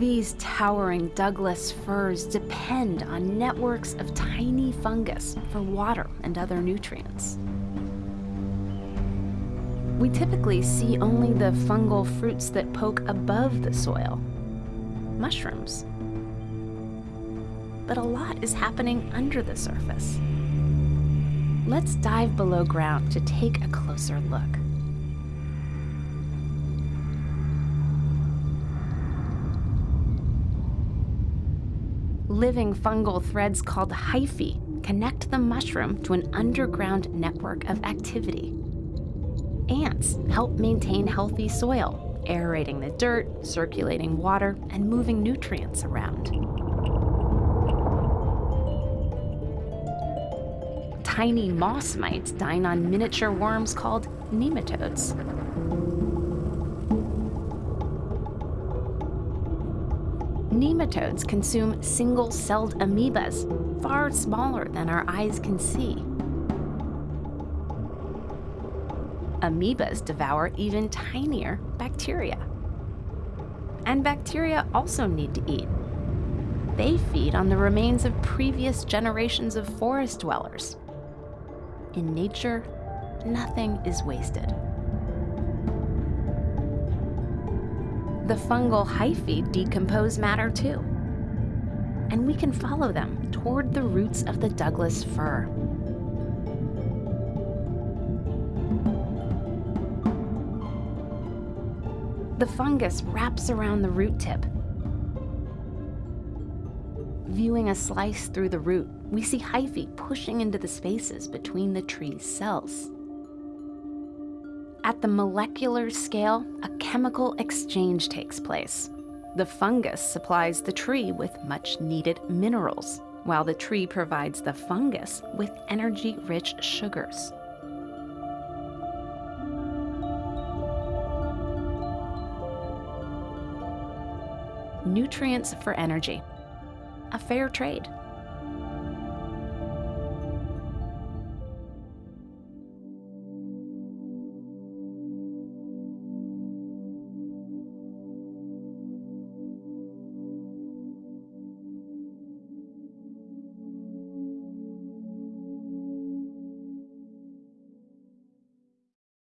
These towering Douglas firs depend on networks of tiny fungus for water and other nutrients. We typically see only the fungal fruits that poke above the soil, mushrooms. But a lot is happening under the surface. Let's dive below ground to take a closer look. Living fungal threads called hyphae connect the mushroom to an underground network of activity. Ants help maintain healthy soil, aerating the dirt, circulating water, and moving nutrients around. Tiny moss mites dine on miniature worms called nematodes. Nematodes consume single-celled amoebas, far smaller than our eyes can see. Amoebas devour even tinier bacteria. And bacteria also need to eat. They feed on the remains of previous generations of forest dwellers. In nature, nothing is wasted. The fungal hyphae decompose matter too. And we can follow them toward the roots of the Douglas fir. The fungus wraps around the root tip. Viewing a slice through the root, we see hyphae pushing into the spaces between the tree's cells. At the molecular scale, a chemical exchange takes place. The fungus supplies the tree with much needed minerals, while the tree provides the fungus with energy-rich sugars. Nutrients for energy. A fair trade.